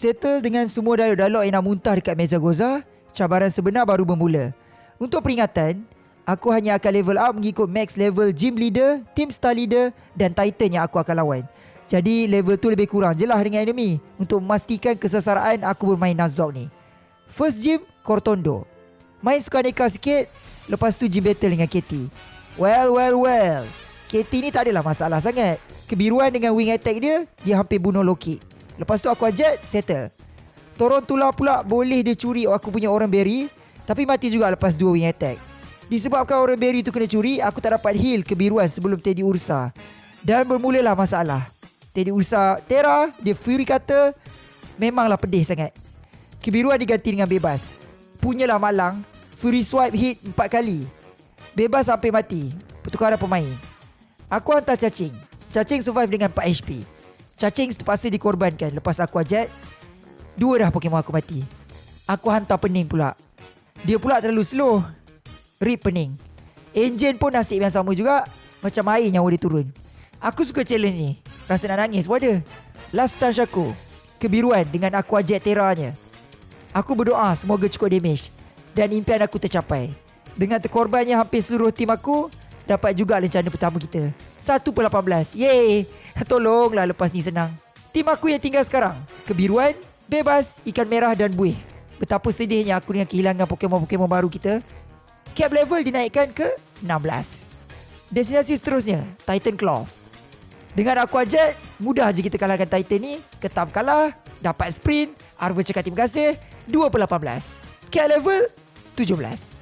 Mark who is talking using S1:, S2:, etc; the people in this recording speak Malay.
S1: Settle dengan semua dialog-dialog yang nak muntah dekat meja Goza, cabaran sebenar baru bermula. Untuk peringatan, aku hanya akan level up mengikut max level gym leader, team star leader dan titan yang aku akan lawan. Jadi level tu lebih kurang je lah dengan enemy untuk memastikan kesesaraan aku bermain Nuzlocke ni. First gym, Cortondo. Main suka neka sikit, lepas tu gym battle dengan Katie. Well, well, well. Katie ni tak adalah masalah sangat. Kebiruan dengan wing attack dia, dia hampir bunuh Loki. Lepas tu aku ajak, settle. Torontula pula boleh dia curi aku punya orang berry, tapi mati juga lepas dua wing attack. Disebabkan orang berry tu kena curi, aku tak dapat heal kebiruan sebelum Teddy Ursa. Dan bermulalah masalah. Teddy Ursa Terra, dia Fury kata, memanglah pedih sangat. Kebiruan diganti dengan bebas. Punyalah malang, Fury swipe hit empat kali. Bebas sampai mati. Pertukaran pemain. Aku hantar cacing. Cacing survive dengan 4 HP. Cacing terpaksa dikorbankan lepas aku ajat. Dua dah Pokemon aku mati. Aku hantar pening pula. Dia pula terlalu slow. Rip pening. Engine pun nasib yang sama juga. Macam air nyawa dia turun. Aku suka challenge ni. Rasa nak nangis pun ada. Last chance aku. Kebiruan dengan aku ajak teranya. Aku berdoa semoga cukup damage. Dan impian aku tercapai. Dengan terkorbannya hampir seluruh tim aku, dapat juga rencana pertama kita. 1 per 18. Yeay. Tolonglah lepas ni senang. Tim aku yang tinggal sekarang. Kebiruan, bebas, ikan merah dan buih. Betapa sedihnya aku dengan kehilangan Pokemon-Pokemon baru kita. Cap level dinaikkan ke 16. Destinasi seterusnya, Titan Cloth. Dengan aku ajak, mudah je kita kalahkan Titan ni. Ketam kalah, dapat sprint, Arvo cakap terima kasih, 2 per 18. Cap level 17.